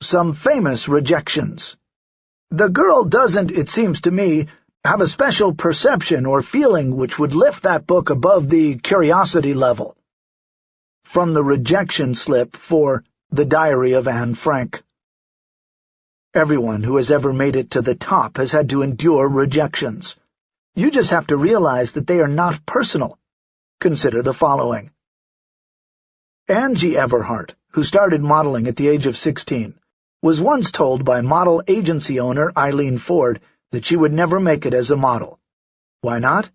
some famous rejections. The girl doesn't, it seems to me, have a special perception or feeling which would lift that book above the curiosity level. From the rejection slip for The Diary of Anne Frank. Everyone who has ever made it to the top has had to endure rejections. You just have to realize that they are not personal. Consider the following. Angie Everhart, who started modeling at the age of 16, was once told by model agency owner Eileen Ford that she would never make it as a model. Why not?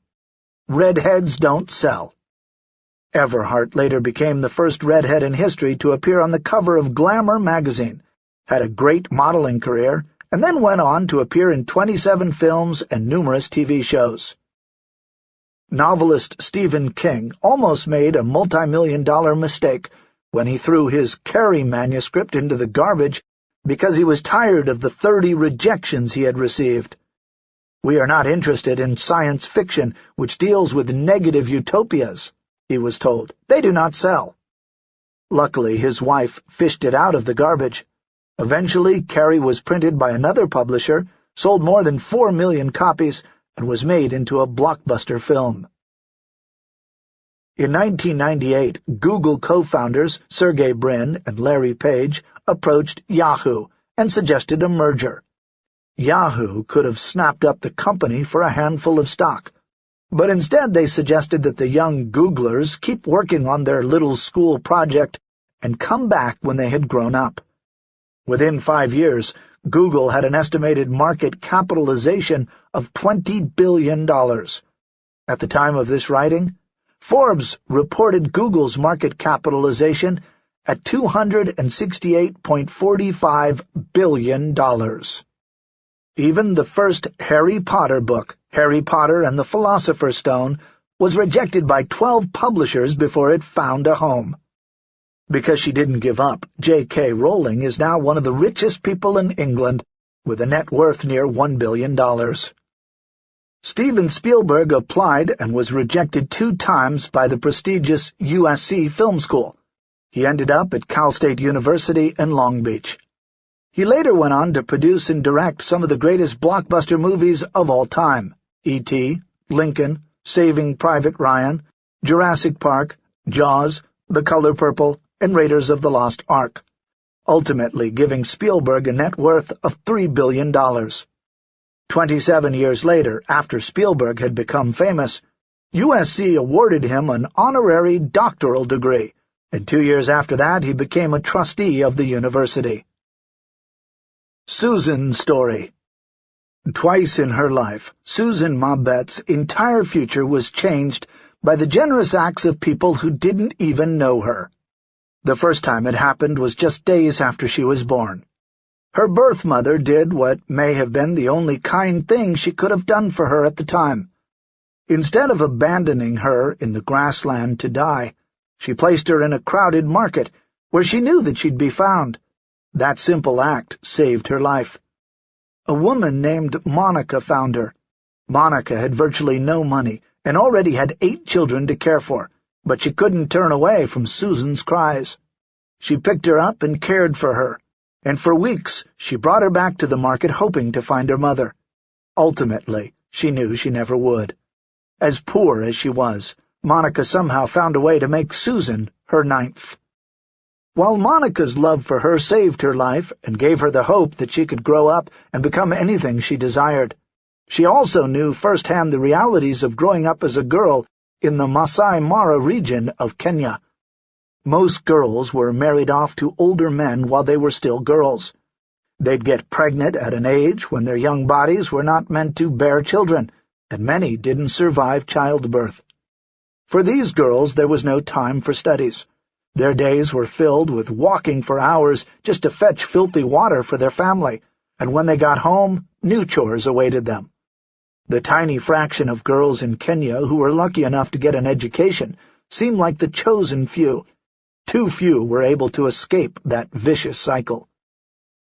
Redheads don't sell. Everhart later became the first redhead in history to appear on the cover of Glamour magazine, had a great modeling career, and then went on to appear in 27 films and numerous TV shows. Novelist Stephen King almost made a multi-million dollar mistake when he threw his Carrie manuscript into the garbage because he was tired of the 30 rejections he had received. We are not interested in science fiction, which deals with negative utopias, he was told. They do not sell. Luckily, his wife fished it out of the garbage. Eventually, Carrie was printed by another publisher, sold more than four million copies, and was made into a blockbuster film. In 1998, Google co-founders Sergey Brin and Larry Page approached Yahoo and suggested a merger. Yahoo could have snapped up the company for a handful of stock, but instead they suggested that the young Googlers keep working on their little school project and come back when they had grown up. Within five years, Google had an estimated market capitalization of $20 billion. At the time of this writing, Forbes reported Google's market capitalization at $268.45 billion. Even the first Harry Potter book, Harry Potter and the Philosopher's Stone, was rejected by twelve publishers before it found a home. Because she didn't give up, J.K. Rowling is now one of the richest people in England, with a net worth near $1 billion. Steven Spielberg applied and was rejected two times by the prestigious USC Film School. He ended up at Cal State University in Long Beach. He later went on to produce and direct some of the greatest blockbuster movies of all time, E.T., Lincoln, Saving Private Ryan, Jurassic Park, Jaws, The Color Purple, and Raiders of the Lost Ark, ultimately giving Spielberg a net worth of $3 billion. Twenty-seven years later, after Spielberg had become famous, USC awarded him an honorary doctoral degree, and two years after that he became a trustee of the university. Susan's Story Twice in her life, Susan Mabette's entire future was changed by the generous acts of people who didn't even know her. The first time it happened was just days after she was born. Her birth mother did what may have been the only kind thing she could have done for her at the time. Instead of abandoning her in the grassland to die, she placed her in a crowded market where she knew that she'd be found. That simple act saved her life. A woman named Monica found her. Monica had virtually no money and already had eight children to care for, but she couldn't turn away from Susan's cries. She picked her up and cared for her, and for weeks she brought her back to the market hoping to find her mother. Ultimately, she knew she never would. As poor as she was, Monica somehow found a way to make Susan her ninth. While Monica's love for her saved her life and gave her the hope that she could grow up and become anything she desired, she also knew firsthand the realities of growing up as a girl in the Masai Mara region of Kenya. Most girls were married off to older men while they were still girls. They'd get pregnant at an age when their young bodies were not meant to bear children, and many didn't survive childbirth. For these girls there was no time for studies. Their days were filled with walking for hours just to fetch filthy water for their family, and when they got home, new chores awaited them. The tiny fraction of girls in Kenya who were lucky enough to get an education seemed like the chosen few. Too few were able to escape that vicious cycle.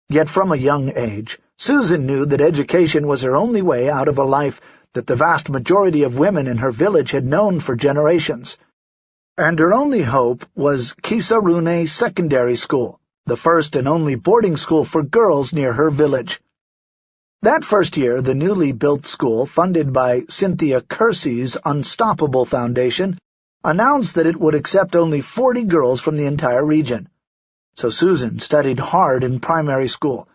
Yet from a young age, Susan knew that education was her only way out of a life that the vast majority of women in her village had known for generations. And her only hope was Kisaruni Secondary School, the first and only boarding school for girls near her village. That first year, the newly built school, funded by Cynthia Kersey's Unstoppable Foundation, announced that it would accept only 40 girls from the entire region. So Susan studied hard in primary school,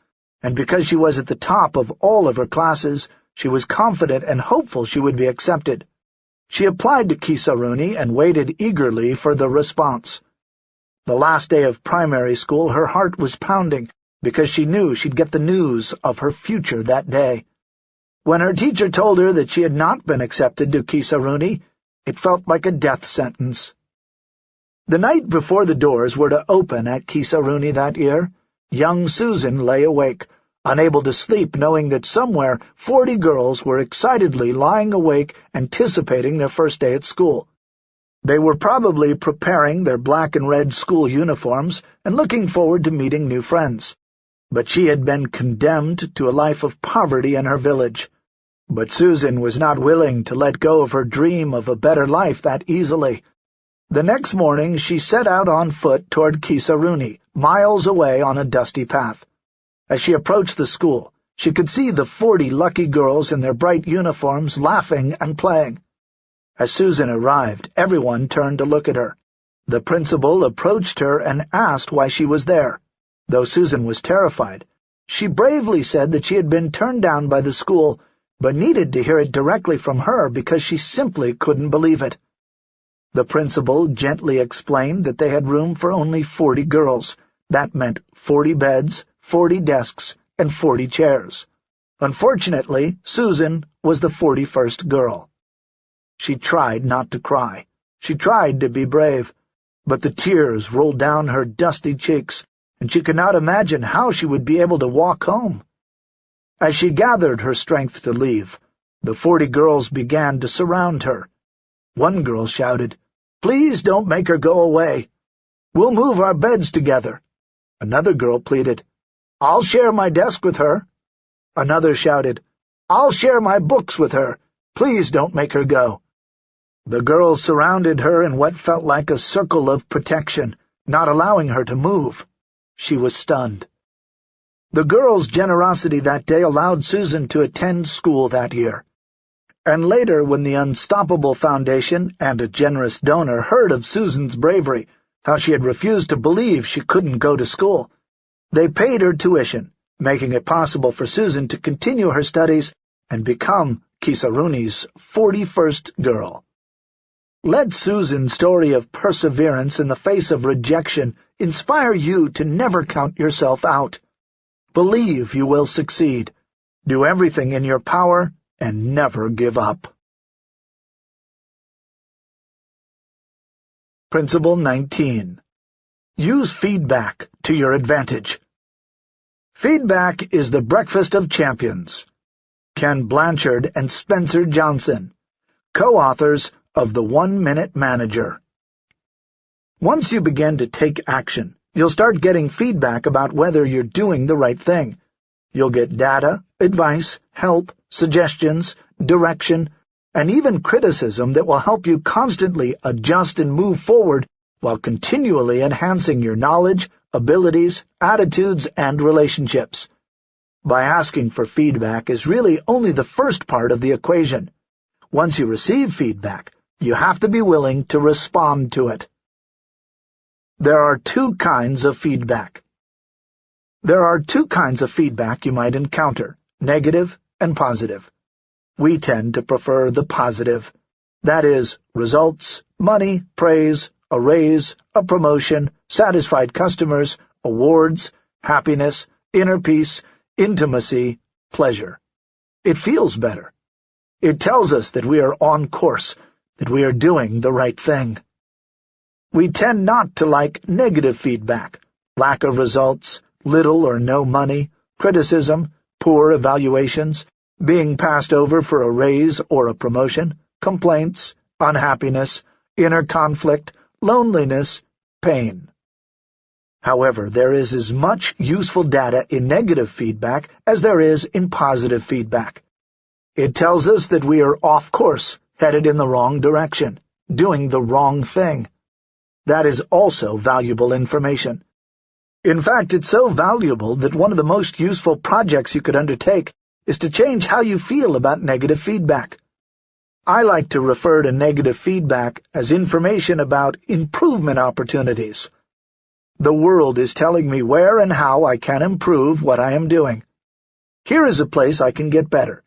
and because she was at the top of all of her classes, she was confident and hopeful she would be accepted. She applied to Kisaruni and waited eagerly for the response. The last day of primary school, her heart was pounding, because she knew she'd get the news of her future that day. When her teacher told her that she had not been accepted to Kisaruni, it felt like a death sentence. The night before the doors were to open at Kisaruni that year, young Susan lay awake, unable to sleep knowing that somewhere forty girls were excitedly lying awake anticipating their first day at school. They were probably preparing their black and red school uniforms and looking forward to meeting new friends but she had been condemned to a life of poverty in her village. But Susan was not willing to let go of her dream of a better life that easily. The next morning she set out on foot toward Kisaruni, miles away on a dusty path. As she approached the school, she could see the forty lucky girls in their bright uniforms laughing and playing. As Susan arrived, everyone turned to look at her. The principal approached her and asked why she was there. Though Susan was terrified, she bravely said that she had been turned down by the school, but needed to hear it directly from her because she simply couldn't believe it. The principal gently explained that they had room for only forty girls. That meant forty beds, forty desks, and forty chairs. Unfortunately, Susan was the forty-first girl. She tried not to cry. She tried to be brave, but the tears rolled down her dusty cheeks, and she could not imagine how she would be able to walk home. As she gathered her strength to leave, the forty girls began to surround her. One girl shouted, "'Please don't make her go away. We'll move our beds together.' Another girl pleaded, "'I'll share my desk with her.' Another shouted, "'I'll share my books with her. Please don't make her go.' The girls surrounded her in what felt like a circle of protection, not allowing her to move. She was stunned. The girl's generosity that day allowed Susan to attend school that year. And later, when the Unstoppable Foundation and a generous donor heard of Susan's bravery, how she had refused to believe she couldn't go to school, they paid her tuition, making it possible for Susan to continue her studies and become Kisaruni's 41st girl. Let Susan's story of perseverance in the face of rejection inspire you to never count yourself out. Believe you will succeed. Do everything in your power and never give up. Principle 19. Use feedback to your advantage. Feedback is the breakfast of champions. Ken Blanchard and Spencer Johnson, co-authors of the One-Minute Manager. Once you begin to take action, you'll start getting feedback about whether you're doing the right thing. You'll get data, advice, help, suggestions, direction, and even criticism that will help you constantly adjust and move forward while continually enhancing your knowledge, abilities, attitudes, and relationships. By asking for feedback is really only the first part of the equation. Once you receive feedback, you have to be willing to respond to it. There are two kinds of feedback. There are two kinds of feedback you might encounter, negative and positive. We tend to prefer the positive. That is, results, money, praise, a raise, a promotion, satisfied customers, awards, happiness, inner peace, intimacy, pleasure. It feels better. It tells us that we are on course, that we are doing the right thing. We tend not to like negative feedback, lack of results, little or no money, criticism, poor evaluations, being passed over for a raise or a promotion, complaints, unhappiness, inner conflict, loneliness, pain. However, there is as much useful data in negative feedback as there is in positive feedback. It tells us that we are off course, headed in the wrong direction, doing the wrong thing. That is also valuable information. In fact, it's so valuable that one of the most useful projects you could undertake is to change how you feel about negative feedback. I like to refer to negative feedback as information about improvement opportunities. The world is telling me where and how I can improve what I am doing. Here is a place I can get better.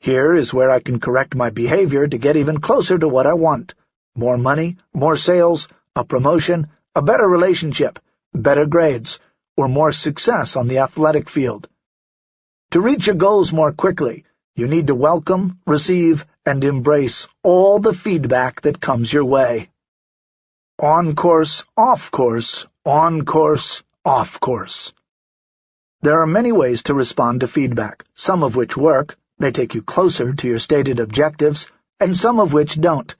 Here is where I can correct my behavior to get even closer to what I want. More money, more sales, a promotion, a better relationship, better grades, or more success on the athletic field. To reach your goals more quickly, you need to welcome, receive, and embrace all the feedback that comes your way. On course, off course, on course, off course. There are many ways to respond to feedback, some of which work, they take you closer to your stated objectives, and some of which don't.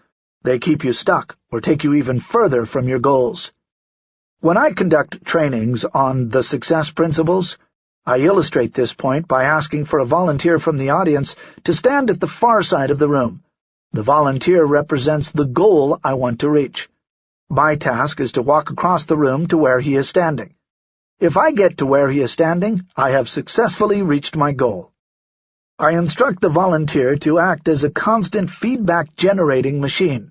They keep you stuck or take you even further from your goals. When I conduct trainings on the success principles, I illustrate this point by asking for a volunteer from the audience to stand at the far side of the room. The volunteer represents the goal I want to reach. My task is to walk across the room to where he is standing. If I get to where he is standing, I have successfully reached my goal. I instruct the volunteer to act as a constant feedback-generating machine.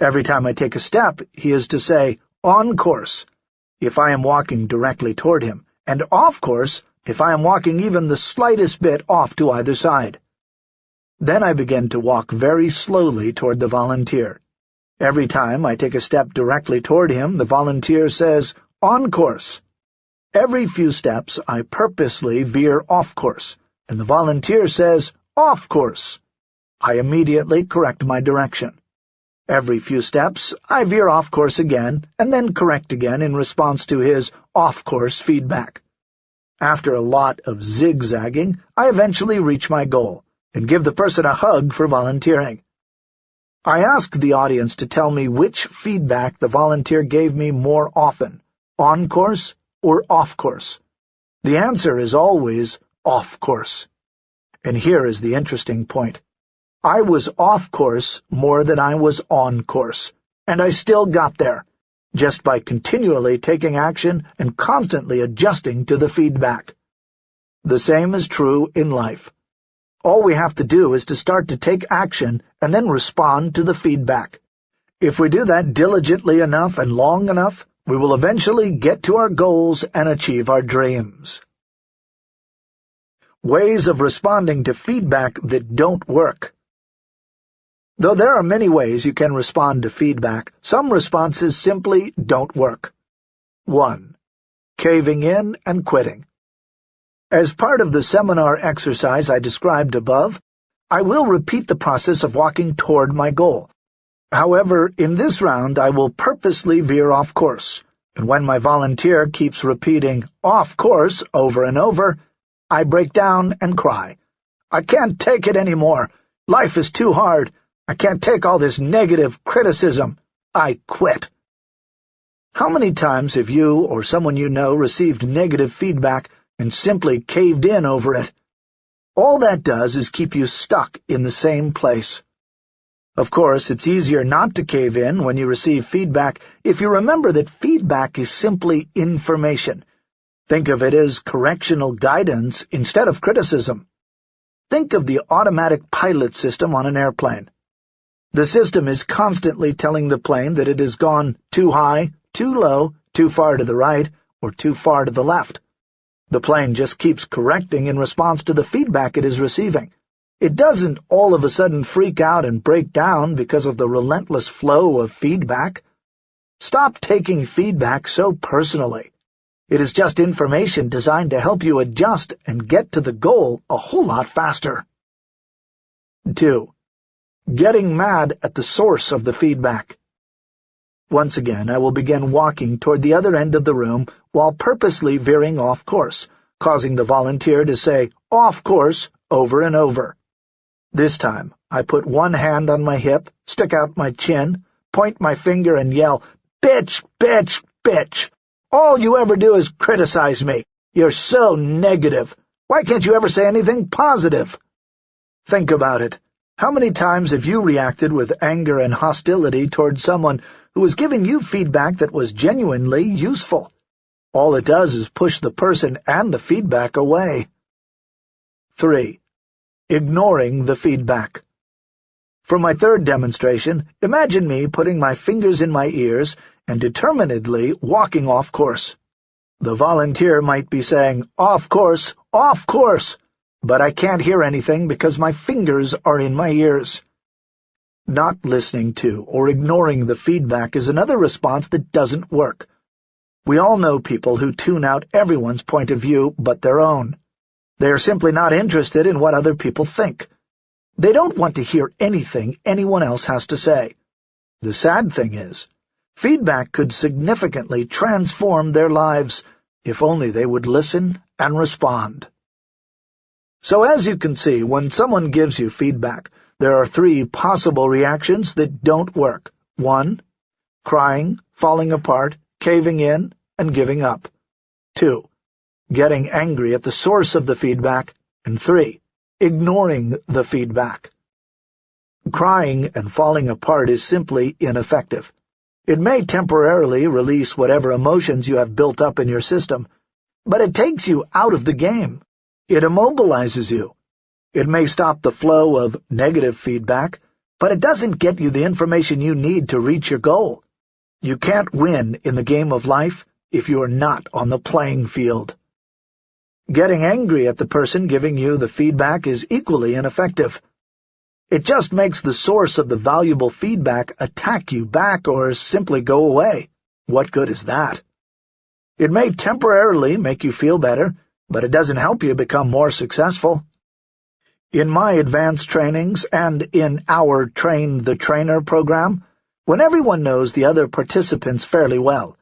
Every time I take a step, he is to say, on course, if I am walking directly toward him, and off course if I am walking even the slightest bit off to either side. Then I begin to walk very slowly toward the volunteer. Every time I take a step directly toward him, the volunteer says, on course. Every few steps, I purposely veer off course, and the volunteer says, off course. I immediately correct my direction. Every few steps, I veer off course again, and then correct again in response to his off-course feedback. After a lot of zigzagging, I eventually reach my goal, and give the person a hug for volunteering. I ask the audience to tell me which feedback the volunteer gave me more often, on course or off course? The answer is always off course. And here is the interesting point. I was off course more than I was on course, and I still got there, just by continually taking action and constantly adjusting to the feedback. The same is true in life. All we have to do is to start to take action and then respond to the feedback. If we do that diligently enough and long enough, we will eventually get to our goals and achieve our dreams. Ways of responding to feedback that don't work. Though there are many ways you can respond to feedback, some responses simply don't work. 1. Caving in and quitting. As part of the seminar exercise I described above, I will repeat the process of walking toward my goal, However, in this round I will purposely veer off course, and when my volunteer keeps repeating off course over and over, I break down and cry. I can't take it anymore. Life is too hard. I can't take all this negative criticism. I quit. How many times have you or someone you know received negative feedback and simply caved in over it? All that does is keep you stuck in the same place. Of course, it's easier not to cave in when you receive feedback if you remember that feedback is simply information. Think of it as correctional guidance instead of criticism. Think of the automatic pilot system on an airplane. The system is constantly telling the plane that it has gone too high, too low, too far to the right, or too far to the left. The plane just keeps correcting in response to the feedback it is receiving. It doesn't all of a sudden freak out and break down because of the relentless flow of feedback. Stop taking feedback so personally. It is just information designed to help you adjust and get to the goal a whole lot faster. 2. Getting mad at the source of the feedback. Once again, I will begin walking toward the other end of the room while purposely veering off course, causing the volunteer to say, off course, over and over. This time, I put one hand on my hip, stick out my chin, point my finger and yell, Bitch, bitch, bitch! All you ever do is criticize me. You're so negative. Why can't you ever say anything positive? Think about it. How many times have you reacted with anger and hostility toward someone who was giving you feedback that was genuinely useful? All it does is push the person and the feedback away. 3. Ignoring the feedback. For my third demonstration, imagine me putting my fingers in my ears and determinedly walking off course. The volunteer might be saying, off course, off course, but I can't hear anything because my fingers are in my ears. Not listening to or ignoring the feedback is another response that doesn't work. We all know people who tune out everyone's point of view but their own. They are simply not interested in what other people think. They don't want to hear anything anyone else has to say. The sad thing is, feedback could significantly transform their lives if only they would listen and respond. So as you can see, when someone gives you feedback, there are three possible reactions that don't work. One, crying, falling apart, caving in, and giving up. Two, getting angry at the source of the feedback. And three, ignoring the feedback. Crying and falling apart is simply ineffective. It may temporarily release whatever emotions you have built up in your system, but it takes you out of the game. It immobilizes you. It may stop the flow of negative feedback, but it doesn't get you the information you need to reach your goal. You can't win in the game of life if you are not on the playing field. Getting angry at the person giving you the feedback is equally ineffective. It just makes the source of the valuable feedback attack you back or simply go away. What good is that? It may temporarily make you feel better, but it doesn't help you become more successful. In my advanced trainings and in our Train the Trainer program, when everyone knows the other participants fairly well,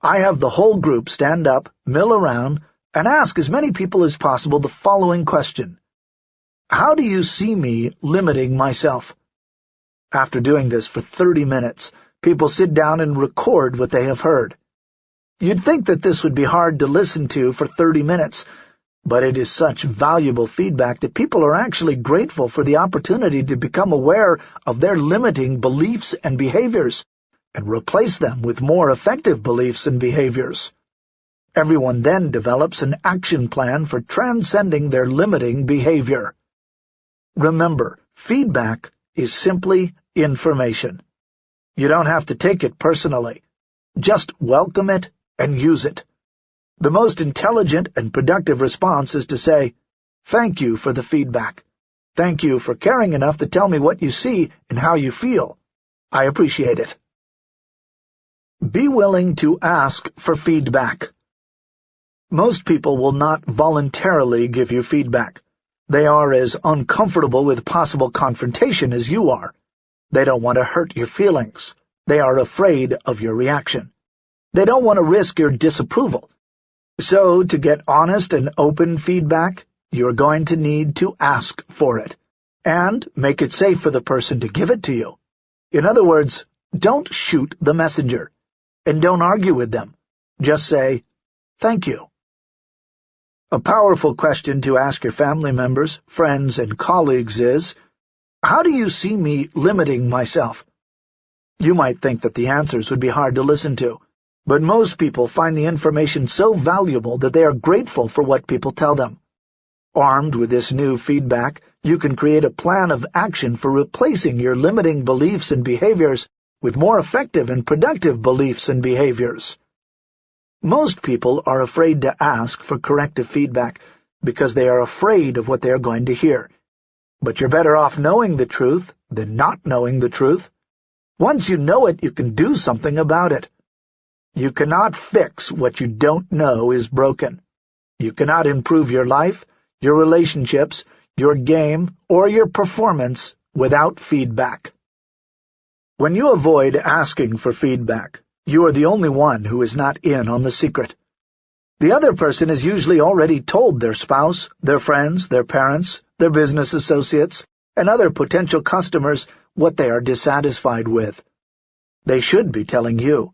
I have the whole group stand up, mill around, and ask as many people as possible the following question. How do you see me limiting myself? After doing this for 30 minutes, people sit down and record what they have heard. You'd think that this would be hard to listen to for 30 minutes, but it is such valuable feedback that people are actually grateful for the opportunity to become aware of their limiting beliefs and behaviors, and replace them with more effective beliefs and behaviors. Everyone then develops an action plan for transcending their limiting behavior. Remember, feedback is simply information. You don't have to take it personally. Just welcome it and use it. The most intelligent and productive response is to say, Thank you for the feedback. Thank you for caring enough to tell me what you see and how you feel. I appreciate it. Be willing to ask for feedback. Most people will not voluntarily give you feedback. They are as uncomfortable with possible confrontation as you are. They don't want to hurt your feelings. They are afraid of your reaction. They don't want to risk your disapproval. So, to get honest and open feedback, you're going to need to ask for it, and make it safe for the person to give it to you. In other words, don't shoot the messenger, and don't argue with them. Just say, thank you. A powerful question to ask your family members, friends, and colleagues is, How do you see me limiting myself? You might think that the answers would be hard to listen to, but most people find the information so valuable that they are grateful for what people tell them. Armed with this new feedback, you can create a plan of action for replacing your limiting beliefs and behaviors with more effective and productive beliefs and behaviors. Most people are afraid to ask for corrective feedback because they are afraid of what they are going to hear. But you're better off knowing the truth than not knowing the truth. Once you know it, you can do something about it. You cannot fix what you don't know is broken. You cannot improve your life, your relationships, your game, or your performance without feedback. When you avoid asking for feedback, you are the only one who is not in on the secret. The other person has usually already told their spouse, their friends, their parents, their business associates, and other potential customers what they are dissatisfied with. They should be telling you,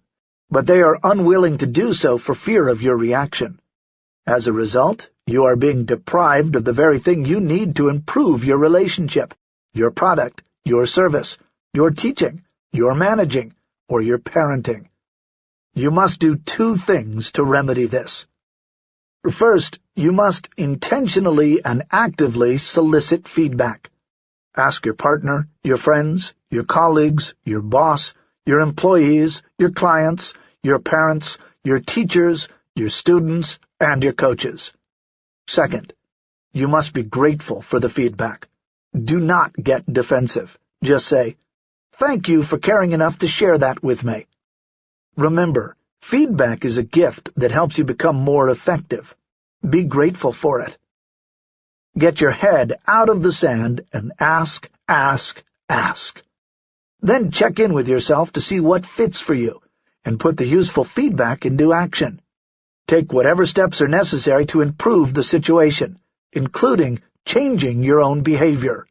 but they are unwilling to do so for fear of your reaction. As a result, you are being deprived of the very thing you need to improve your relationship, your product, your service, your teaching, your managing, or your parenting. You must do two things to remedy this. First, you must intentionally and actively solicit feedback. Ask your partner, your friends, your colleagues, your boss, your employees, your clients, your parents, your teachers, your students, and your coaches. Second, you must be grateful for the feedback. Do not get defensive. Just say, Thank you for caring enough to share that with me. Remember, feedback is a gift that helps you become more effective. Be grateful for it. Get your head out of the sand and ask, ask, ask. Then check in with yourself to see what fits for you, and put the useful feedback into action. Take whatever steps are necessary to improve the situation, including changing your own behavior.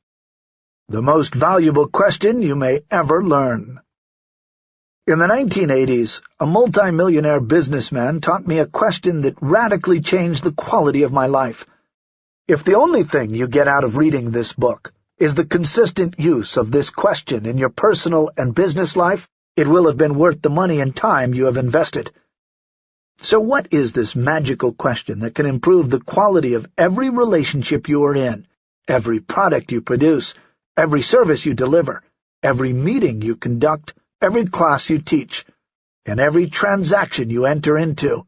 The most valuable question you may ever learn. In the 1980s, a multimillionaire businessman taught me a question that radically changed the quality of my life. If the only thing you get out of reading this book is the consistent use of this question in your personal and business life, it will have been worth the money and time you have invested. So what is this magical question that can improve the quality of every relationship you are in, every product you produce, every service you deliver, every meeting you conduct, every class you teach, and every transaction you enter into.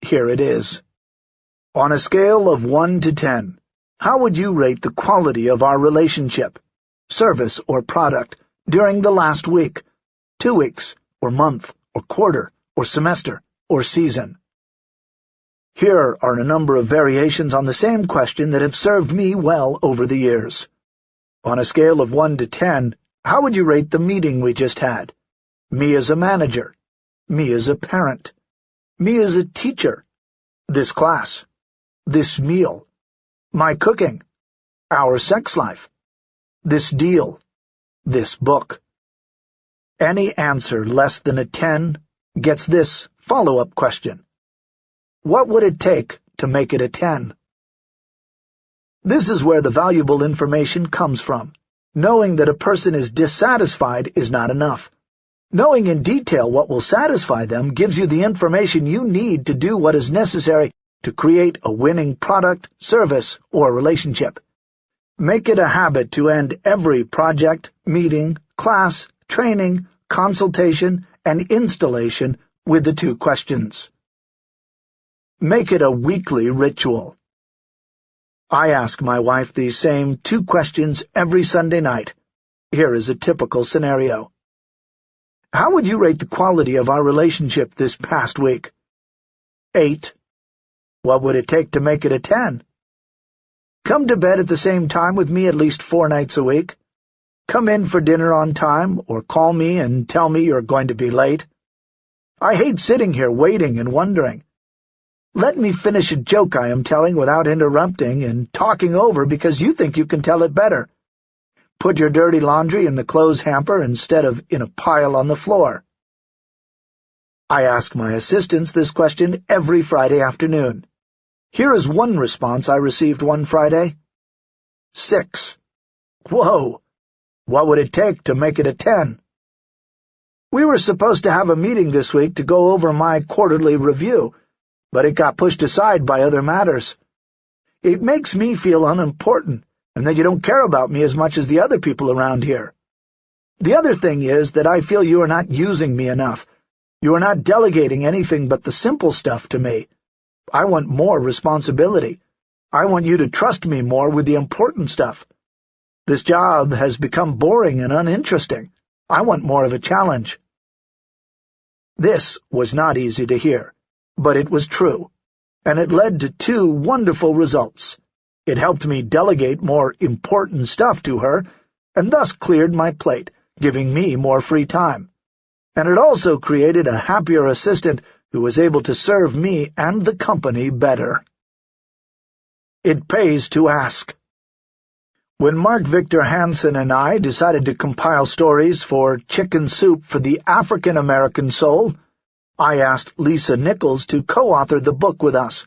Here it is. On a scale of 1 to 10, how would you rate the quality of our relationship, service, or product during the last week, two weeks, or month, or quarter, or semester, or season? Here are a number of variations on the same question that have served me well over the years. On a scale of 1 to 10, how would you rate the meeting we just had? Me as a manager. Me as a parent. Me as a teacher. This class. This meal. My cooking. Our sex life. This deal. This book. Any answer less than a 10 gets this follow-up question. What would it take to make it a 10? This is where the valuable information comes from. Knowing that a person is dissatisfied is not enough. Knowing in detail what will satisfy them gives you the information you need to do what is necessary to create a winning product, service, or relationship. Make it a habit to end every project, meeting, class, training, consultation, and installation with the two questions. Make it a weekly ritual. I ask my wife these same two questions every Sunday night. Here is a typical scenario. How would you rate the quality of our relationship this past week? Eight. What would it take to make it a ten? Come to bed at the same time with me at least four nights a week. Come in for dinner on time, or call me and tell me you're going to be late. I hate sitting here waiting and wondering. Let me finish a joke I am telling without interrupting and talking over because you think you can tell it better. Put your dirty laundry in the clothes hamper instead of in a pile on the floor. I ask my assistants this question every Friday afternoon. Here is one response I received one Friday. Six. Whoa! What would it take to make it a ten? We were supposed to have a meeting this week to go over my quarterly review, but it got pushed aside by other matters. It makes me feel unimportant, and that you don't care about me as much as the other people around here. The other thing is that I feel you are not using me enough. You are not delegating anything but the simple stuff to me. I want more responsibility. I want you to trust me more with the important stuff. This job has become boring and uninteresting. I want more of a challenge. This was not easy to hear but it was true, and it led to two wonderful results. It helped me delegate more important stuff to her, and thus cleared my plate, giving me more free time. And it also created a happier assistant who was able to serve me and the company better. It pays to ask. When Mark Victor Hansen and I decided to compile stories for Chicken Soup for the African American Soul, I asked Lisa Nichols to co-author the book with us.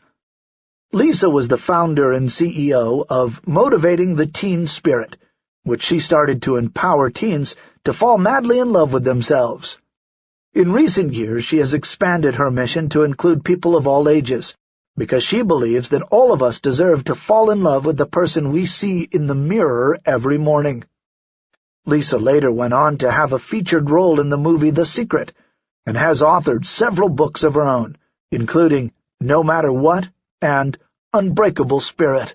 Lisa was the founder and CEO of Motivating the Teen Spirit, which she started to empower teens to fall madly in love with themselves. In recent years, she has expanded her mission to include people of all ages, because she believes that all of us deserve to fall in love with the person we see in the mirror every morning. Lisa later went on to have a featured role in the movie The Secret, and has authored several books of her own, including No Matter What and Unbreakable Spirit.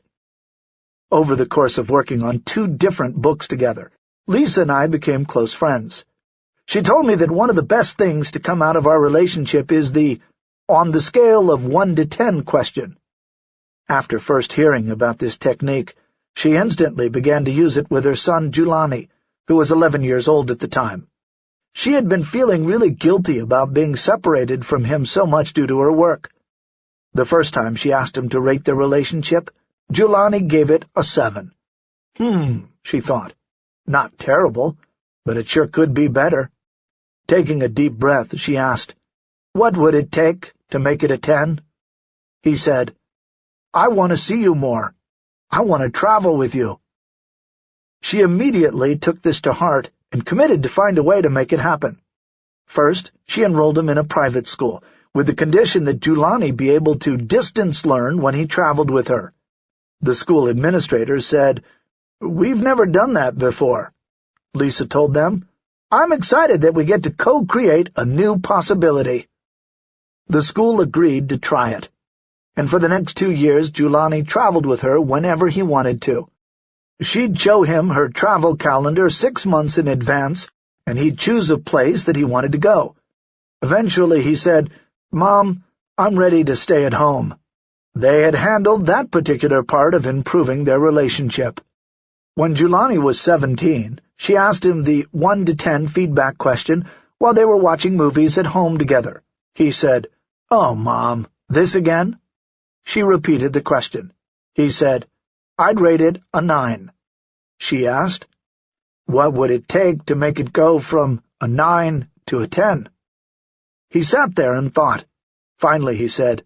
Over the course of working on two different books together, Lisa and I became close friends. She told me that one of the best things to come out of our relationship is the on the scale of 1 to 10 question. After first hearing about this technique, she instantly began to use it with her son Jelani, who was 11 years old at the time. She had been feeling really guilty about being separated from him so much due to her work. The first time she asked him to rate their relationship, Jelani gave it a seven. Hmm, she thought. Not terrible, but it sure could be better. Taking a deep breath, she asked, What would it take to make it a ten? He said, I want to see you more. I want to travel with you. She immediately took this to heart and committed to find a way to make it happen. First, she enrolled him in a private school, with the condition that Jelani be able to distance learn when he traveled with her. The school administrator said, We've never done that before. Lisa told them, I'm excited that we get to co-create a new possibility. The school agreed to try it, and for the next two years Jelani traveled with her whenever he wanted to. She'd show him her travel calendar six months in advance, and he'd choose a place that he wanted to go. Eventually he said, Mom, I'm ready to stay at home. They had handled that particular part of improving their relationship. When Jelani was seventeen, she asked him the 1 to 10 feedback question while they were watching movies at home together. He said, Oh, Mom, this again? She repeated the question. He said, I'd rate it a nine. She asked, What would it take to make it go from a nine to a ten? He sat there and thought. Finally he said,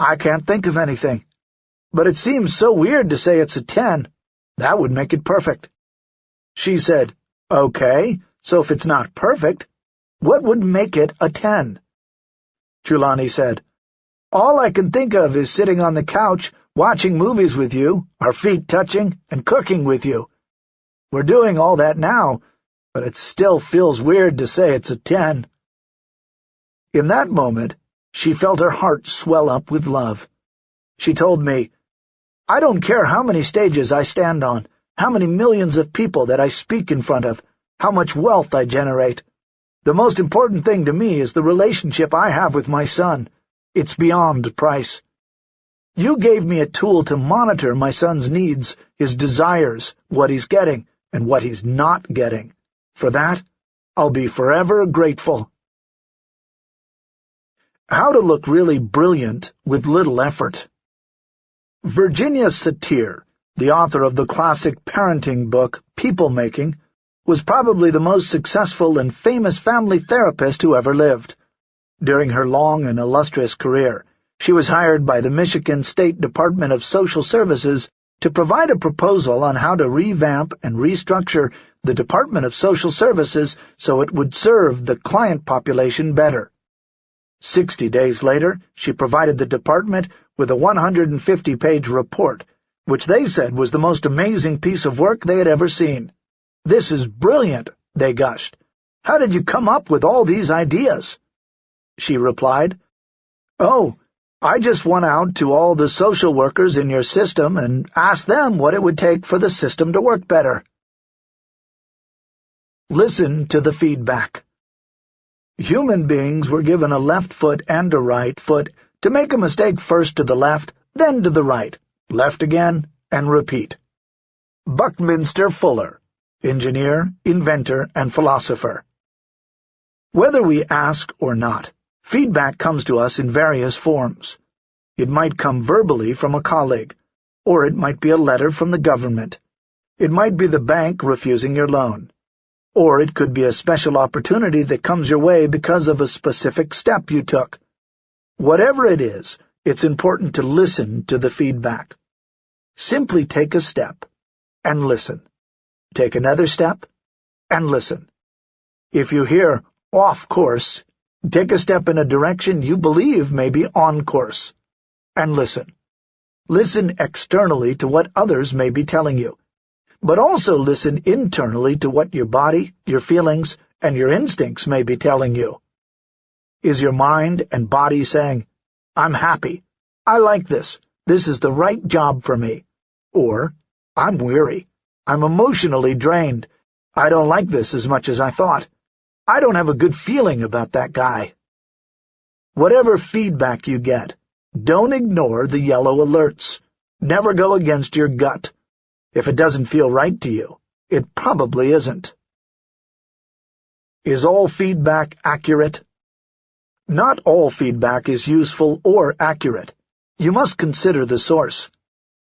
I can't think of anything. But it seems so weird to say it's a ten. That would make it perfect. She said, Okay, so if it's not perfect, what would make it a ten? Jelani said, All I can think of is sitting on the couch watching movies with you, our feet touching, and cooking with you. We're doing all that now, but it still feels weird to say it's a ten. In that moment, she felt her heart swell up with love. She told me, I don't care how many stages I stand on, how many millions of people that I speak in front of, how much wealth I generate. The most important thing to me is the relationship I have with my son. It's beyond price. You gave me a tool to monitor my son's needs, his desires, what he's getting, and what he's not getting. For that, I'll be forever grateful. How to look really brilliant with little effort. Virginia Satir, the author of the classic parenting book People Making, was probably the most successful and famous family therapist who ever lived. During her long and illustrious career, she was hired by the Michigan State Department of Social Services to provide a proposal on how to revamp and restructure the Department of Social Services so it would serve the client population better. Sixty days later, she provided the department with a 150-page report, which they said was the most amazing piece of work they had ever seen. This is brilliant, they gushed. How did you come up with all these ideas? She replied, Oh, I just went out to all the social workers in your system and asked them what it would take for the system to work better. Listen to the feedback. Human beings were given a left foot and a right foot to make a mistake first to the left, then to the right, left again, and repeat. Buckminster Fuller, engineer, inventor, and philosopher. Whether we ask or not, Feedback comes to us in various forms. It might come verbally from a colleague, or it might be a letter from the government. It might be the bank refusing your loan. Or it could be a special opportunity that comes your way because of a specific step you took. Whatever it is, it's important to listen to the feedback. Simply take a step and listen. Take another step and listen. If you hear, off course. Take a step in a direction you believe may be on course. And listen. Listen externally to what others may be telling you, but also listen internally to what your body, your feelings, and your instincts may be telling you. Is your mind and body saying, I'm happy, I like this, this is the right job for me, or I'm weary, I'm emotionally drained, I don't like this as much as I thought, I don't have a good feeling about that guy. Whatever feedback you get, don't ignore the yellow alerts. Never go against your gut. If it doesn't feel right to you, it probably isn't. Is all feedback accurate? Not all feedback is useful or accurate. You must consider the source.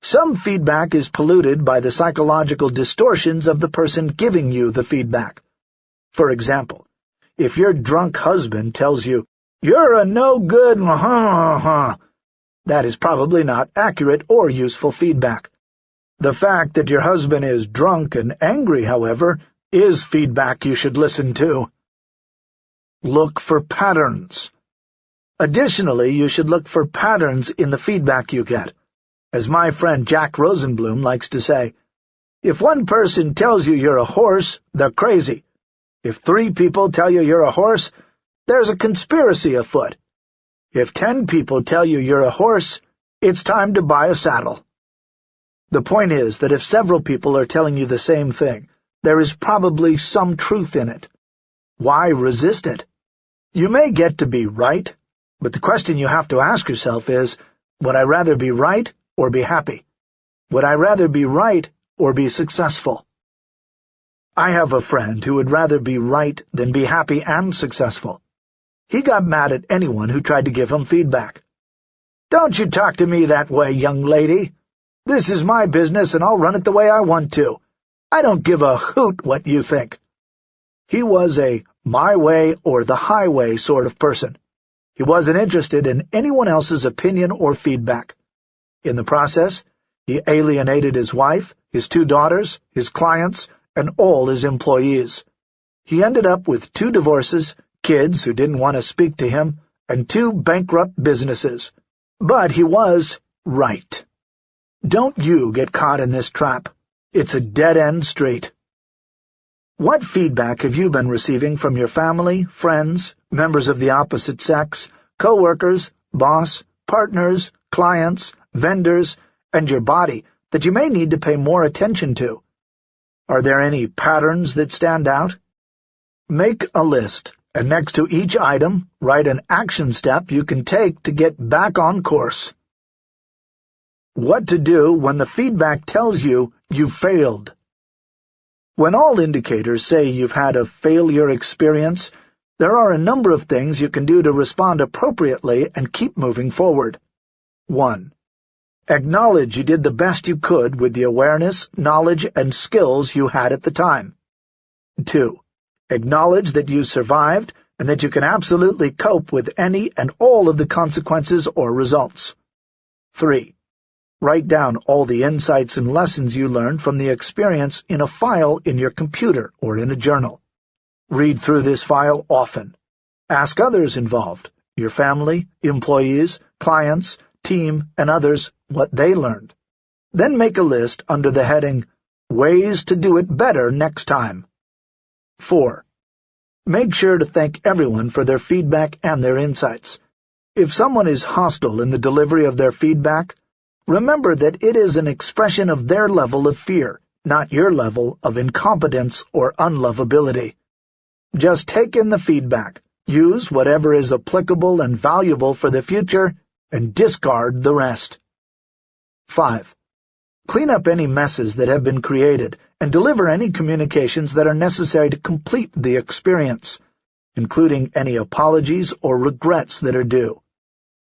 Some feedback is polluted by the psychological distortions of the person giving you the feedback. For example, if your drunk husband tells you, you're a no-good ha that is probably not accurate or useful feedback. The fact that your husband is drunk and angry, however, is feedback you should listen to. Look for patterns. Additionally, you should look for patterns in the feedback you get. As my friend Jack Rosenblum likes to say, if one person tells you you're a horse, they're crazy. If three people tell you you're a horse, there's a conspiracy afoot. If ten people tell you you're a horse, it's time to buy a saddle. The point is that if several people are telling you the same thing, there is probably some truth in it. Why resist it? You may get to be right, but the question you have to ask yourself is, would I rather be right or be happy? Would I rather be right or be successful? I have a friend who would rather be right than be happy and successful. He got mad at anyone who tried to give him feedback. "'Don't you talk to me that way, young lady. This is my business, and I'll run it the way I want to. I don't give a hoot what you think.' He was a my way or the highway sort of person. He wasn't interested in anyone else's opinion or feedback. In the process, he alienated his wife, his two daughters, his clients, and all his employees. He ended up with two divorces, kids who didn't want to speak to him, and two bankrupt businesses. But he was right. Don't you get caught in this trap. It's a dead-end street. What feedback have you been receiving from your family, friends, members of the opposite sex, co-workers, boss, partners, clients, vendors, and your body that you may need to pay more attention to? Are there any patterns that stand out? Make a list and next to each item, write an action step you can take to get back on course. What to do when the feedback tells you you failed. When all indicators say you've had a failure experience, there are a number of things you can do to respond appropriately and keep moving forward. 1. Acknowledge you did the best you could with the awareness, knowledge, and skills you had at the time. 2. Acknowledge that you survived and that you can absolutely cope with any and all of the consequences or results. 3. Write down all the insights and lessons you learned from the experience in a file in your computer or in a journal. Read through this file often. Ask others involved, your family, employees, clients, team, and others, what they learned. Then make a list under the heading, Ways to Do It Better Next Time. 4. Make sure to thank everyone for their feedback and their insights. If someone is hostile in the delivery of their feedback, remember that it is an expression of their level of fear, not your level of incompetence or unlovability. Just take in the feedback, use whatever is applicable and valuable for the future, and discard the rest. 5. Clean up any messes that have been created and deliver any communications that are necessary to complete the experience, including any apologies or regrets that are due.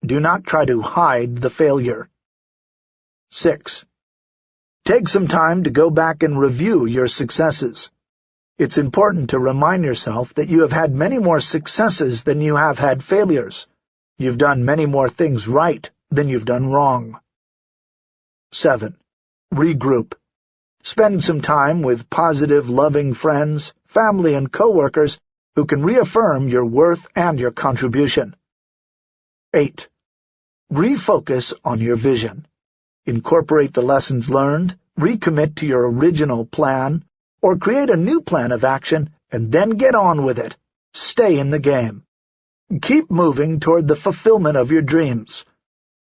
Do not try to hide the failure. 6. Take some time to go back and review your successes. It's important to remind yourself that you have had many more successes than you have had failures. You've done many more things right than you've done wrong. 7 regroup. Spend some time with positive, loving friends, family, and coworkers who can reaffirm your worth and your contribution. 8. Refocus on your vision. Incorporate the lessons learned, recommit to your original plan, or create a new plan of action, and then get on with it. Stay in the game. Keep moving toward the fulfillment of your dreams.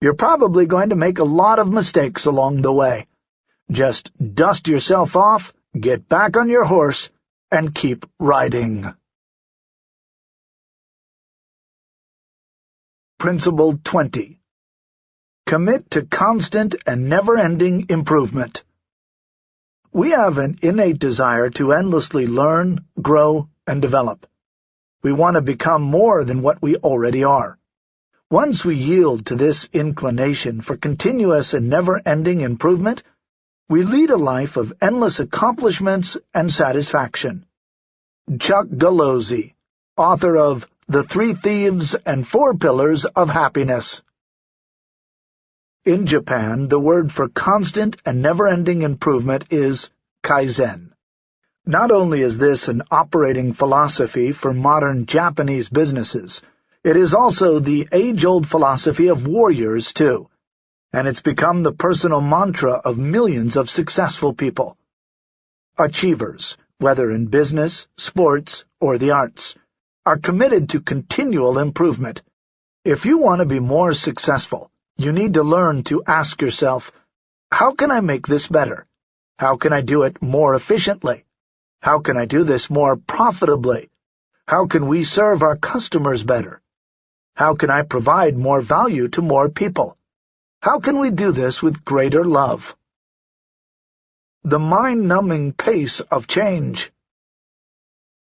You're probably going to make a lot of mistakes along the way. Just dust yourself off, get back on your horse, and keep riding. Principle 20 Commit to constant and never-ending improvement. We have an innate desire to endlessly learn, grow, and develop. We want to become more than what we already are. Once we yield to this inclination for continuous and never-ending improvement, we lead a life of endless accomplishments and satisfaction. Chuck Gallozzi, author of The Three Thieves and Four Pillars of Happiness. In Japan, the word for constant and never-ending improvement is Kaizen. Not only is this an operating philosophy for modern Japanese businesses, it is also the age-old philosophy of warriors, too, and it's become the personal mantra of millions of successful people. Achievers, whether in business, sports, or the arts, are committed to continual improvement. If you want to be more successful, you need to learn to ask yourself, how can I make this better? How can I do it more efficiently? How can I do this more profitably? How can we serve our customers better? How can I provide more value to more people? How can we do this with greater love? The mind-numbing pace of change.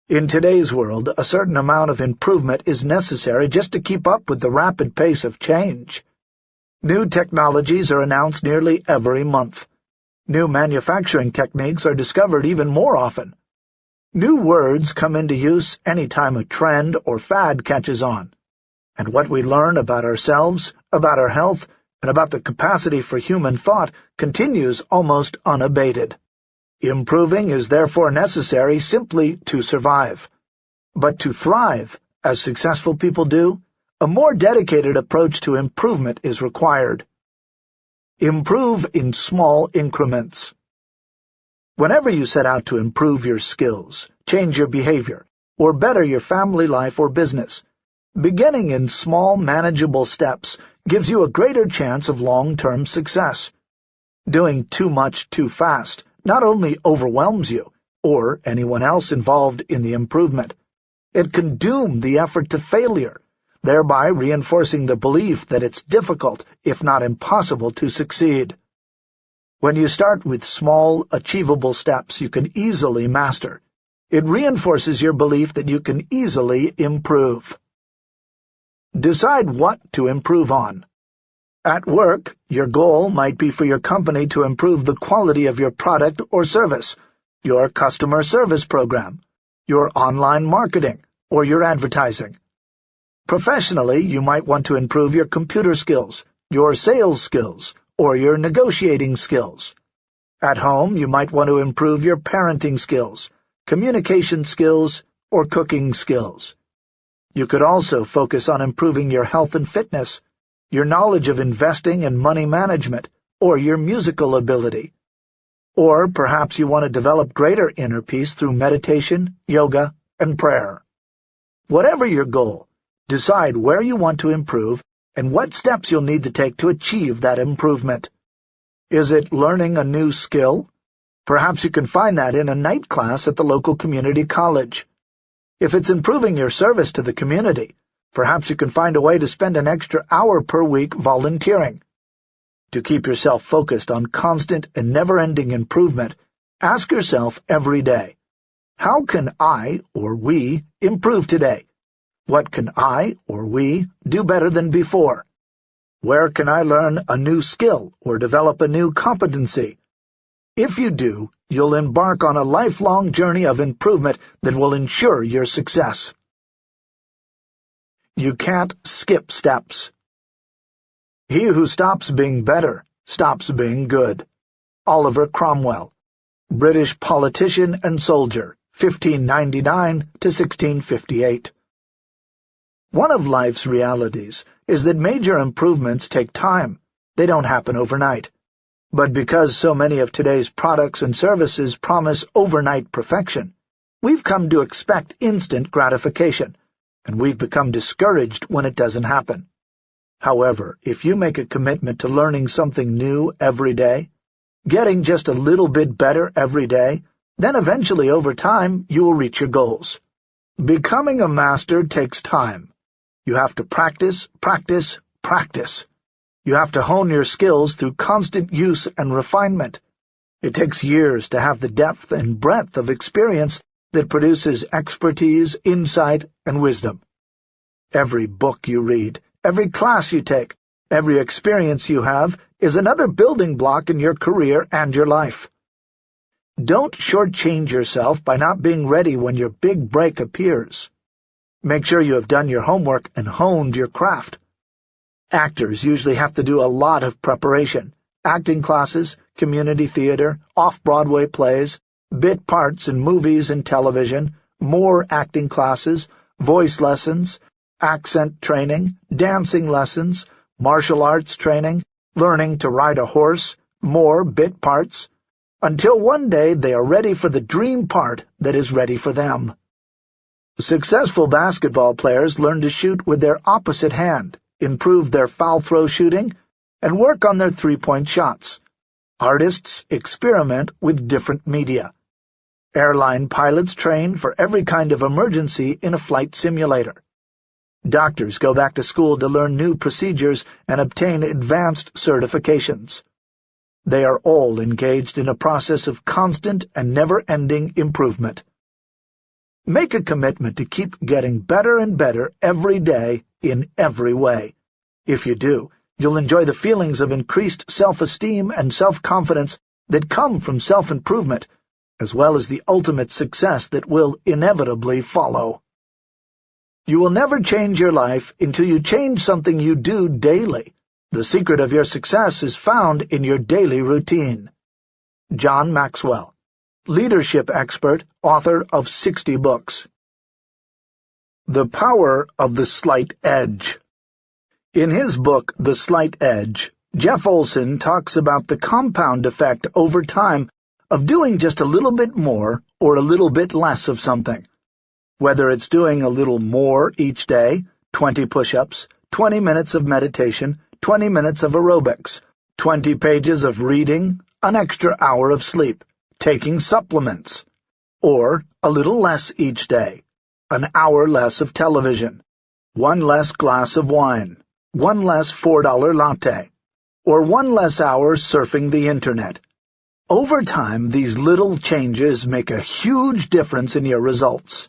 In today's world, a certain amount of improvement is necessary just to keep up with the rapid pace of change. New technologies are announced nearly every month. New manufacturing techniques are discovered even more often. New words come into use any time a trend or fad catches on and what we learn about ourselves, about our health, and about the capacity for human thought continues almost unabated. Improving is therefore necessary simply to survive. But to thrive, as successful people do, a more dedicated approach to improvement is required. Improve in small increments. Whenever you set out to improve your skills, change your behavior, or better your family life or business, Beginning in small, manageable steps gives you a greater chance of long-term success. Doing too much too fast not only overwhelms you, or anyone else involved in the improvement, it can doom the effort to failure, thereby reinforcing the belief that it's difficult, if not impossible, to succeed. When you start with small, achievable steps you can easily master, it reinforces your belief that you can easily improve. Decide what to improve on. At work, your goal might be for your company to improve the quality of your product or service, your customer service program, your online marketing, or your advertising. Professionally, you might want to improve your computer skills, your sales skills, or your negotiating skills. At home, you might want to improve your parenting skills, communication skills, or cooking skills. You could also focus on improving your health and fitness, your knowledge of investing and money management, or your musical ability. Or perhaps you want to develop greater inner peace through meditation, yoga, and prayer. Whatever your goal, decide where you want to improve and what steps you'll need to take to achieve that improvement. Is it learning a new skill? Perhaps you can find that in a night class at the local community college. If it's improving your service to the community, perhaps you can find a way to spend an extra hour per week volunteering. To keep yourself focused on constant and never-ending improvement, ask yourself every day, how can I, or we, improve today? What can I, or we, do better than before? Where can I learn a new skill or develop a new competency? If you do, you'll embark on a lifelong journey of improvement that will ensure your success. You can't skip steps. He who stops being better stops being good. Oliver Cromwell, British politician and soldier, 1599 to 1658. One of life's realities is that major improvements take time. They don't happen overnight. But because so many of today's products and services promise overnight perfection, we've come to expect instant gratification, and we've become discouraged when it doesn't happen. However, if you make a commitment to learning something new every day, getting just a little bit better every day, then eventually over time you will reach your goals. Becoming a master takes time. You have to practice, practice, practice. You have to hone your skills through constant use and refinement. It takes years to have the depth and breadth of experience that produces expertise, insight, and wisdom. Every book you read, every class you take, every experience you have is another building block in your career and your life. Don't shortchange yourself by not being ready when your big break appears. Make sure you have done your homework and honed your craft. Actors usually have to do a lot of preparation. Acting classes, community theater, off-Broadway plays, bit parts in movies and television, more acting classes, voice lessons, accent training, dancing lessons, martial arts training, learning to ride a horse, more bit parts, until one day they are ready for the dream part that is ready for them. Successful basketball players learn to shoot with their opposite hand, improve their foul throw shooting, and work on their three-point shots. Artists experiment with different media. Airline pilots train for every kind of emergency in a flight simulator. Doctors go back to school to learn new procedures and obtain advanced certifications. They are all engaged in a process of constant and never-ending improvement. Make a commitment to keep getting better and better every day in every way. If you do, you'll enjoy the feelings of increased self-esteem and self-confidence that come from self-improvement, as well as the ultimate success that will inevitably follow. You will never change your life until you change something you do daily. The secret of your success is found in your daily routine. John Maxwell leadership expert, author of 60 books. The Power of the Slight Edge In his book, The Slight Edge, Jeff Olson talks about the compound effect over time of doing just a little bit more or a little bit less of something. Whether it's doing a little more each day, 20 push-ups, 20 minutes of meditation, 20 minutes of aerobics, 20 pages of reading, an extra hour of sleep taking supplements, or a little less each day, an hour less of television, one less glass of wine, one less $4 latte, or one less hour surfing the Internet. Over time, these little changes make a huge difference in your results.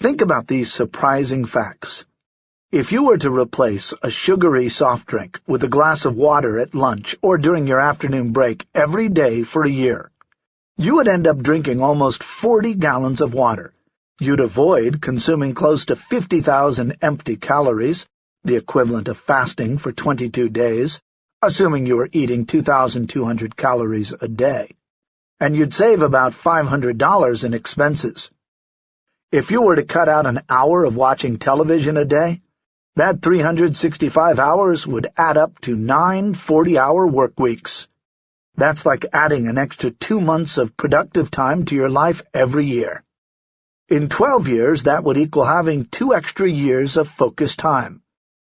Think about these surprising facts. If you were to replace a sugary soft drink with a glass of water at lunch or during your afternoon break every day for a year, you would end up drinking almost 40 gallons of water. You'd avoid consuming close to 50,000 empty calories, the equivalent of fasting for 22 days, assuming you were eating 2,200 calories a day. And you'd save about $500 in expenses. If you were to cut out an hour of watching television a day, that 365 hours would add up to nine 40-hour work weeks. That's like adding an extra two months of productive time to your life every year. In 12 years, that would equal having two extra years of focused time.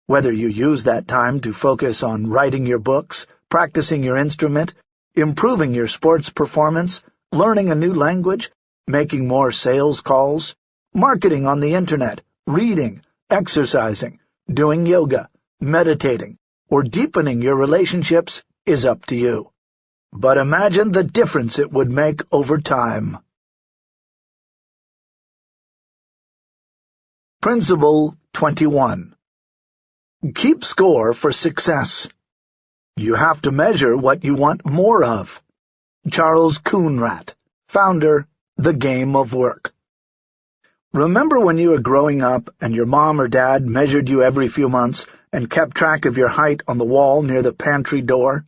Whether you use that time to focus on writing your books, practicing your instrument, improving your sports performance, learning a new language, making more sales calls, marketing on the Internet, reading, exercising, doing yoga, meditating, or deepening your relationships is up to you. But imagine the difference it would make over time. Principle 21 Keep score for success. You have to measure what you want more of. Charles Coonradt, founder, The Game of Work. Remember when you were growing up and your mom or dad measured you every few months and kept track of your height on the wall near the pantry door?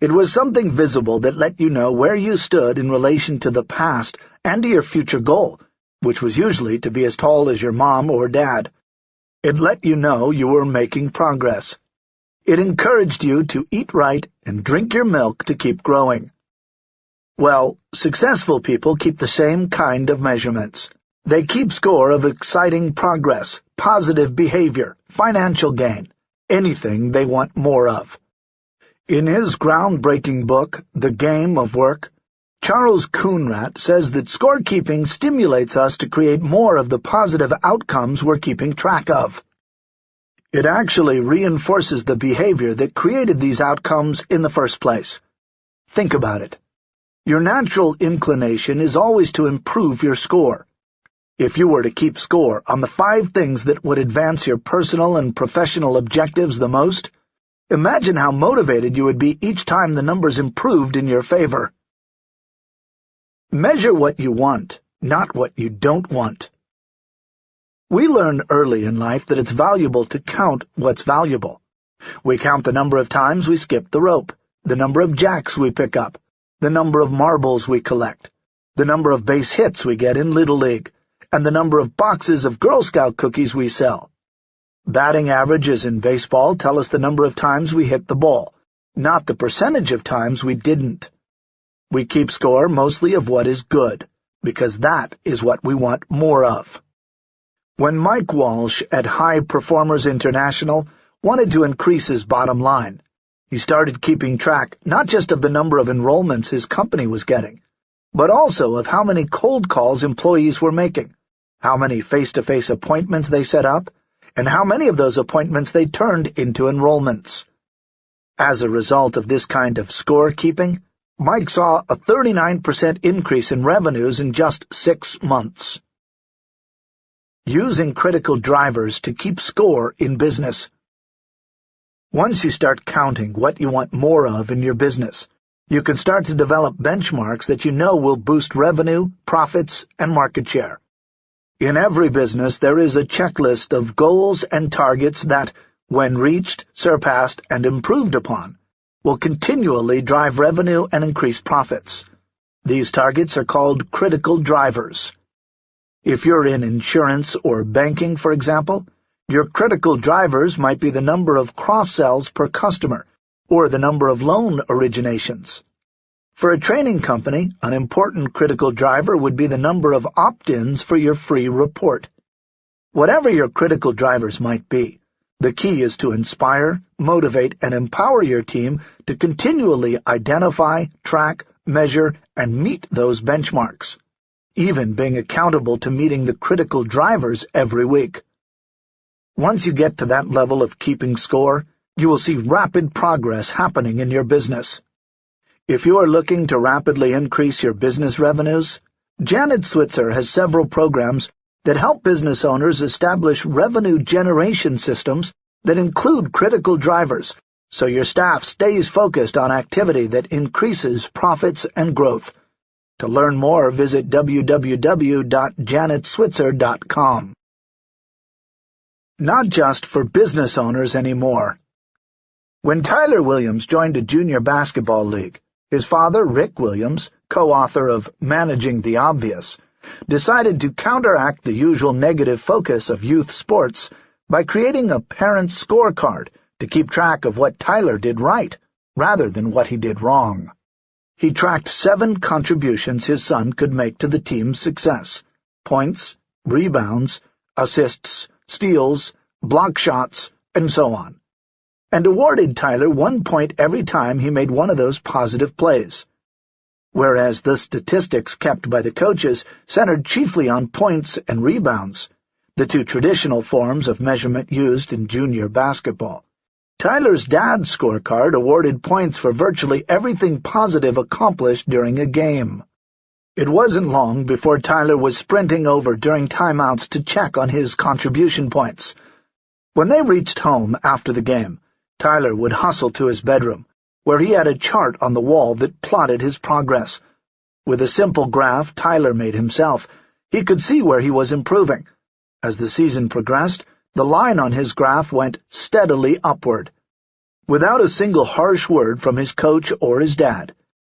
It was something visible that let you know where you stood in relation to the past and to your future goal, which was usually to be as tall as your mom or dad. It let you know you were making progress. It encouraged you to eat right and drink your milk to keep growing. Well, successful people keep the same kind of measurements. They keep score of exciting progress, positive behavior, financial gain, anything they want more of. In his groundbreaking book, The Game of Work, Charles Coonradt says that scorekeeping stimulates us to create more of the positive outcomes we're keeping track of. It actually reinforces the behavior that created these outcomes in the first place. Think about it. Your natural inclination is always to improve your score. If you were to keep score on the five things that would advance your personal and professional objectives the most, imagine how motivated you would be each time the numbers improved in your favor. Measure what you want, not what you don't want. We learn early in life that it's valuable to count what's valuable. We count the number of times we skip the rope, the number of jacks we pick up, the number of marbles we collect, the number of base hits we get in Little League, and the number of boxes of Girl Scout cookies we sell. Batting averages in baseball tell us the number of times we hit the ball, not the percentage of times we didn't. We keep score mostly of what is good, because that is what we want more of. When Mike Walsh at High Performers International wanted to increase his bottom line, he started keeping track not just of the number of enrollments his company was getting, but also of how many cold calls employees were making, how many face-to-face -face appointments they set up, and how many of those appointments they turned into enrollments. As a result of this kind of score-keeping, Mike saw a 39% increase in revenues in just six months. Using critical drivers to keep score in business. Once you start counting what you want more of in your business, you can start to develop benchmarks that you know will boost revenue, profits, and market share. In every business, there is a checklist of goals and targets that, when reached, surpassed, and improved upon, will continually drive revenue and increase profits. These targets are called critical drivers. If you're in insurance or banking, for example, your critical drivers might be the number of cross-sells per customer, or the number of loan originations. For a training company, an important critical driver would be the number of opt-ins for your free report. Whatever your critical drivers might be, the key is to inspire, motivate, and empower your team to continually identify, track, measure, and meet those benchmarks, even being accountable to meeting the critical drivers every week. Once you get to that level of keeping score, you will see rapid progress happening in your business. If you are looking to rapidly increase your business revenues, Janet Switzer has several programs that help business owners establish revenue generation systems that include critical drivers, so your staff stays focused on activity that increases profits and growth. To learn more, visit www.janetswitzer.com not just for business owners anymore. When Tyler Williams joined a junior basketball league, his father, Rick Williams, co-author of Managing the Obvious, decided to counteract the usual negative focus of youth sports by creating a parent scorecard to keep track of what Tyler did right, rather than what he did wrong. He tracked seven contributions his son could make to the team's success, points, rebounds, assists, steals, block shots, and so on, and awarded Tyler one point every time he made one of those positive plays. Whereas the statistics kept by the coaches centered chiefly on points and rebounds, the two traditional forms of measurement used in junior basketball. Tyler's dad's scorecard awarded points for virtually everything positive accomplished during a game. It wasn't long before Tyler was sprinting over during timeouts to check on his contribution points. When they reached home after the game, Tyler would hustle to his bedroom, where he had a chart on the wall that plotted his progress. With a simple graph Tyler made himself, he could see where he was improving. As the season progressed, the line on his graph went steadily upward. Without a single harsh word from his coach or his dad,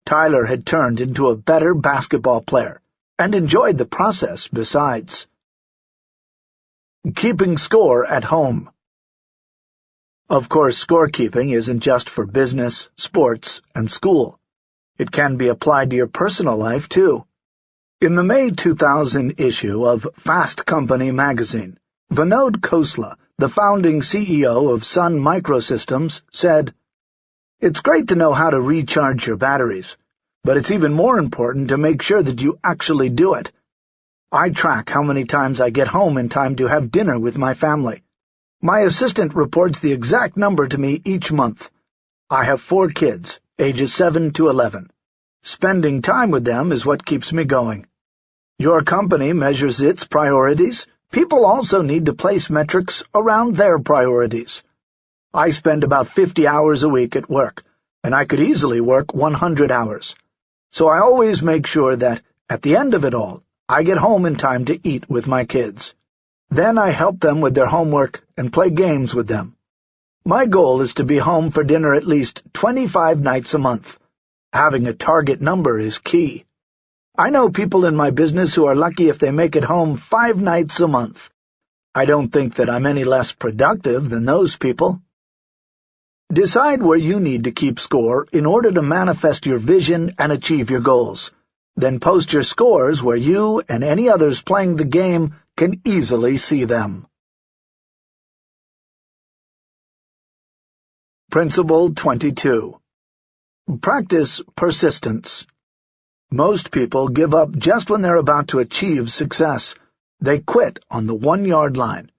Tyler had turned into a better basketball player, and enjoyed the process besides. Keeping score at home. Of course, scorekeeping isn't just for business, sports, and school. It can be applied to your personal life, too. In the May 2000 issue of Fast Company magazine, Vinod Khosla, the founding CEO of Sun Microsystems, said, It's great to know how to recharge your batteries, but it's even more important to make sure that you actually do it. I track how many times I get home in time to have dinner with my family. My assistant reports the exact number to me each month. I have four kids, ages 7 to 11. Spending time with them is what keeps me going. Your company measures its priorities, People also need to place metrics around their priorities. I spend about 50 hours a week at work, and I could easily work 100 hours. So I always make sure that, at the end of it all, I get home in time to eat with my kids. Then I help them with their homework and play games with them. My goal is to be home for dinner at least 25 nights a month. Having a target number is key. I know people in my business who are lucky if they make it home five nights a month. I don't think that I'm any less productive than those people. Decide where you need to keep score in order to manifest your vision and achieve your goals. Then post your scores where you and any others playing the game can easily see them. Principle 22 Practice persistence. Most people give up just when they're about to achieve success. They quit on the one-yard line.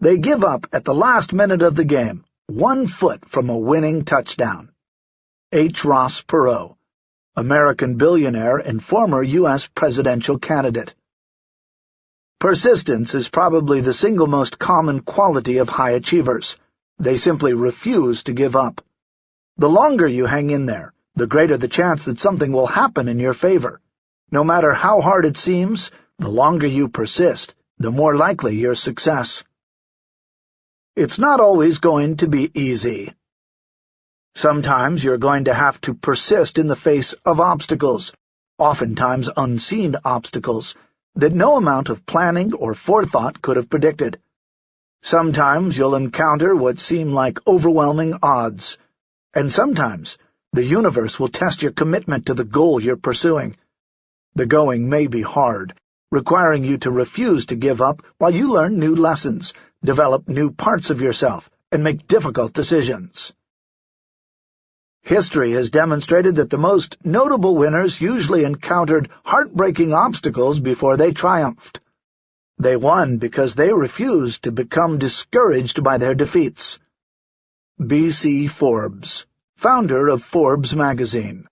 They give up at the last minute of the game, one foot from a winning touchdown. H. Ross Perot, American billionaire and former U.S. presidential candidate. Persistence is probably the single most common quality of high achievers. They simply refuse to give up. The longer you hang in there, the greater the chance that something will happen in your favor. No matter how hard it seems, the longer you persist, the more likely your success. It's not always going to be easy. Sometimes you're going to have to persist in the face of obstacles, oftentimes unseen obstacles, that no amount of planning or forethought could have predicted. Sometimes you'll encounter what seem like overwhelming odds, and sometimes the universe will test your commitment to the goal you're pursuing. The going may be hard, requiring you to refuse to give up while you learn new lessons, develop new parts of yourself, and make difficult decisions. History has demonstrated that the most notable winners usually encountered heartbreaking obstacles before they triumphed. They won because they refused to become discouraged by their defeats. B.C. Forbes founder of Forbes magazine.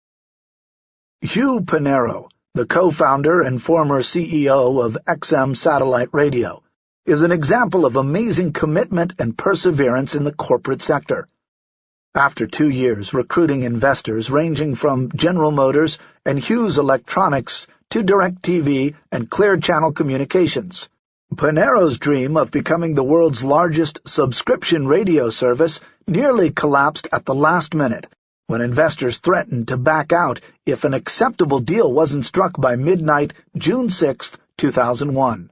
Hugh Panero, the co-founder and former CEO of XM Satellite Radio, is an example of amazing commitment and perseverance in the corporate sector. After two years recruiting investors ranging from General Motors and Hughes Electronics to DirecTV and Clear Channel Communications, Panero's dream of becoming the world's largest subscription radio service nearly collapsed at the last minute when investors threatened to back out if an acceptable deal wasn't struck by midnight, June 6, 2001.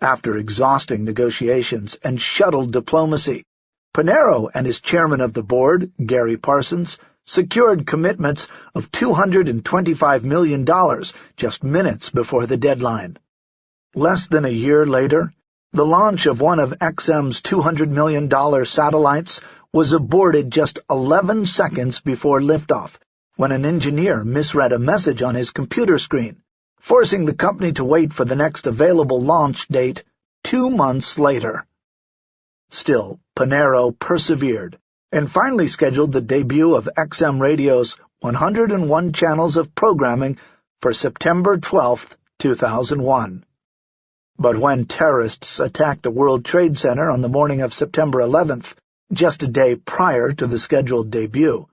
After exhausting negotiations and shuttled diplomacy, Panero and his chairman of the board, Gary Parsons, secured commitments of $225 million just minutes before the deadline. Less than a year later, the launch of one of XM's $200 million satellites was aborted just 11 seconds before liftoff, when an engineer misread a message on his computer screen, forcing the company to wait for the next available launch date two months later. Still, Panero persevered, and finally scheduled the debut of XM Radio's 101 channels of programming for September 12, 2001. But when terrorists attacked the World Trade Center on the morning of September 11th, just a day prior to the scheduled debut,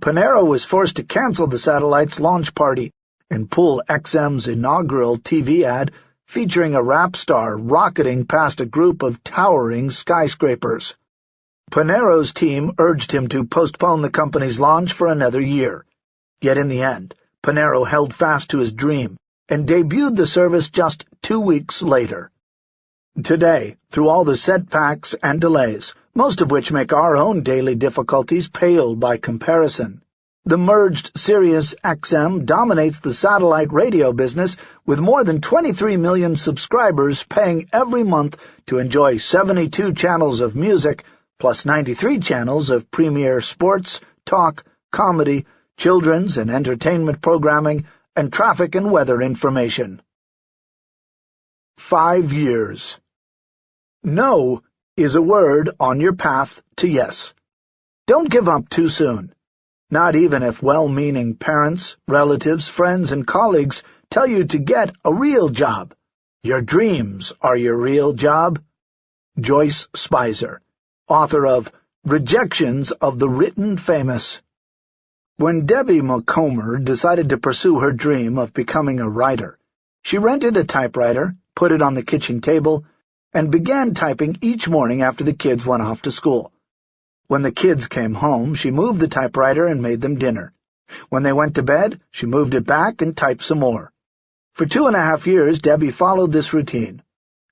Panero was forced to cancel the satellite's launch party and pull XM's inaugural TV ad featuring a rap star rocketing past a group of towering skyscrapers. Panero's team urged him to postpone the company's launch for another year. Yet in the end, Panaro held fast to his dream and debuted the service just two weeks later. Today, through all the setbacks and delays, most of which make our own daily difficulties pale by comparison, the merged Sirius XM dominates the satellite radio business with more than 23 million subscribers paying every month to enjoy 72 channels of music plus 93 channels of premier sports, talk, comedy, children's and entertainment programming, and traffic and weather information. Five years. No is a word on your path to yes. Don't give up too soon not even if well-meaning parents, relatives, friends, and colleagues tell you to get a real job. Your dreams are your real job. Joyce Spizer, author of Rejections of the Written Famous. When Debbie Macomber decided to pursue her dream of becoming a writer, she rented a typewriter, put it on the kitchen table, and began typing each morning after the kids went off to school. When the kids came home, she moved the typewriter and made them dinner. When they went to bed, she moved it back and typed some more. For two and a half years, Debbie followed this routine.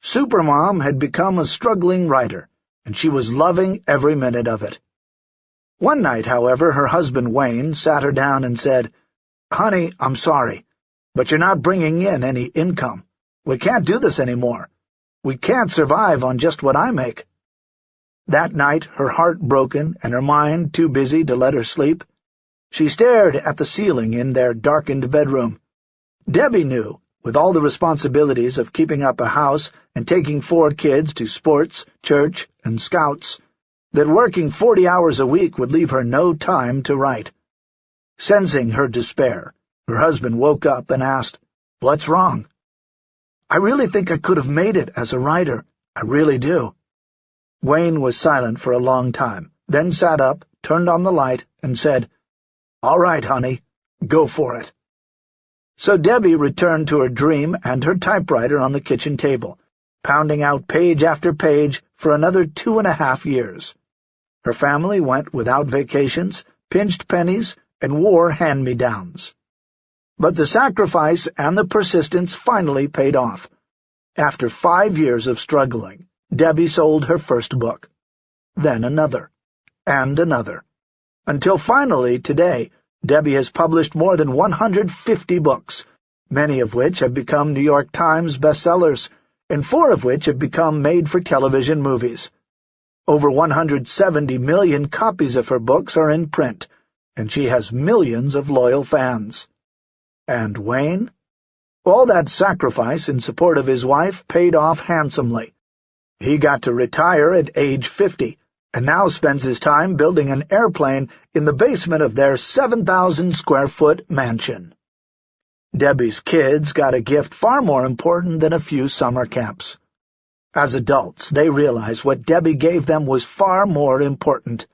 Supermom had become a struggling writer, and she was loving every minute of it. One night, however, her husband Wayne sat her down and said, Honey, I'm sorry, but you're not bringing in any income. We can't do this anymore. We can't survive on just what I make. That night, her heart broken and her mind too busy to let her sleep, she stared at the ceiling in their darkened bedroom. Debbie knew, with all the responsibilities of keeping up a house and taking four kids to sports, church, and scouts, that working forty hours a week would leave her no time to write. Sensing her despair, her husband woke up and asked, What's wrong? I really think I could have made it as a writer. I really do. Wayne was silent for a long time, then sat up, turned on the light, and said, All right, honey, go for it. So Debbie returned to her dream and her typewriter on the kitchen table, pounding out page after page for another two and a half years. Her family went without vacations, pinched pennies, and wore hand-me-downs. But the sacrifice and the persistence finally paid off. After five years of struggling, Debbie sold her first book, then another, and another, until finally, today, Debbie has published more than 150 books, many of which have become New York Times bestsellers, and four of which have become made-for-television movies. Over 170 million copies of her books are in print, and she has millions of loyal fans. And Wayne? All that sacrifice in support of his wife paid off handsomely. He got to retire at age 50, and now spends his time building an airplane in the basement of their 7,000-square-foot mansion. Debbie's kids got a gift far more important than a few summer camps. As adults, they realize what Debbie gave them was far more important,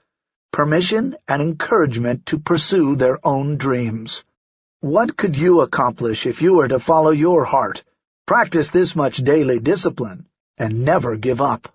permission and encouragement to pursue their own dreams. What could you accomplish if you were to follow your heart, practice this much daily discipline, and never give up.